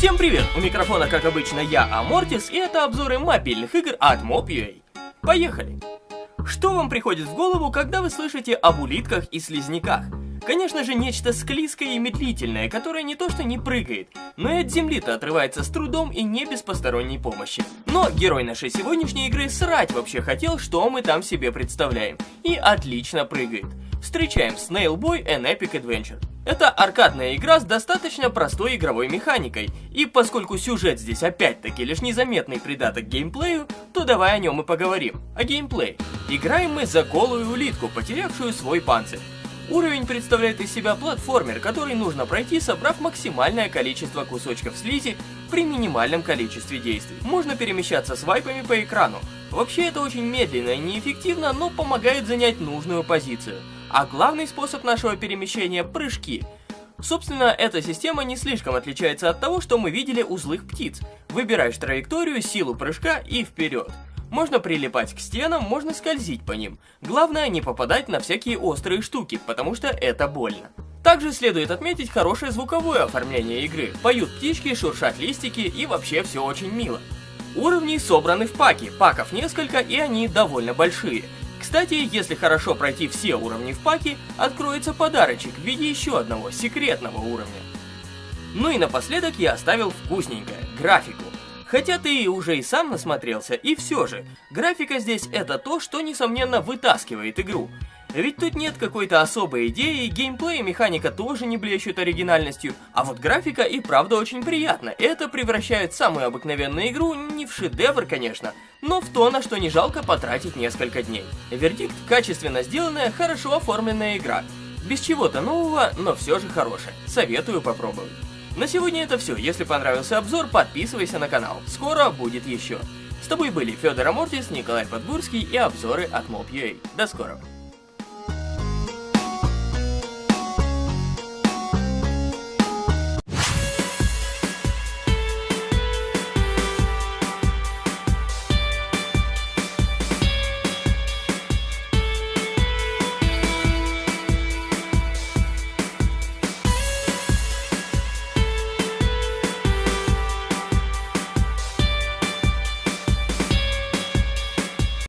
Всем привет! У микрофона, как обычно, я, Амортис, и это обзоры мобильных игр от Mob.ua. Поехали! Что вам приходит в голову, когда вы слышите об улитках и слизняках? Конечно же, нечто склизкое и медлительное, которое не то что не прыгает, но и от земли-то отрывается с трудом и не без посторонней помощи. Но герой нашей сегодняшней игры срать вообще хотел, что мы там себе представляем, и отлично прыгает. Встречаем Snail Boy and Epic Adventure. Это аркадная игра с достаточно простой игровой механикой, и поскольку сюжет здесь опять-таки лишь незаметный придаток геймплею, то давай о нем и поговорим. О геймплее. Играем мы за голую улитку, потерявшую свой панцирь. Уровень представляет из себя платформер, который нужно пройти, собрав максимальное количество кусочков слизи при минимальном количестве действий. Можно перемещаться свайпами по экрану. Вообще это очень медленно и неэффективно, но помогает занять нужную позицию. А главный способ нашего перемещения – прыжки. Собственно, эта система не слишком отличается от того, что мы видели у злых птиц. Выбираешь траекторию, силу прыжка и вперед. Можно прилипать к стенам, можно скользить по ним. Главное не попадать на всякие острые штуки, потому что это больно. Также следует отметить хорошее звуковое оформление игры. Поют птички, шуршат листики и вообще все очень мило. Уровни собраны в паке, паков несколько и они довольно большие. Кстати, если хорошо пройти все уровни в паке, откроется подарочек в виде еще одного секретного уровня. Ну и напоследок я оставил вкусненькое, графику. Хотя ты уже и сам насмотрелся, и все же, графика здесь это то, что несомненно вытаскивает игру. Ведь тут нет какой-то особой идеи, геймплей и механика тоже не блещут оригинальностью, а вот графика и правда очень приятна. Это превращает самую обыкновенную игру не в шедевр, конечно, но в то, на что не жалко потратить несколько дней. Вердикт – качественно сделанная, хорошо оформленная игра. Без чего-то нового, но все же хорошая. Советую попробовать. На сегодня это все. Если понравился обзор, подписывайся на канал. Скоро будет еще. С тобой были Федор Амортис, Николай Подгурский и обзоры от Mob.ua. До скорого.